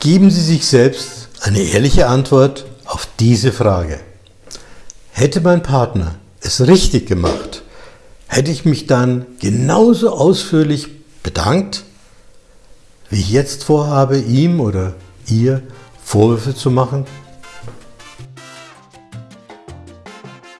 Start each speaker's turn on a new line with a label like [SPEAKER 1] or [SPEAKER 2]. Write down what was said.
[SPEAKER 1] Geben Sie sich selbst eine ehrliche Antwort auf diese Frage. Hätte mein Partner es richtig gemacht, hätte ich mich dann genauso ausführlich bedankt, wie ich jetzt vorhabe, ihm oder ihr Vorwürfe zu machen?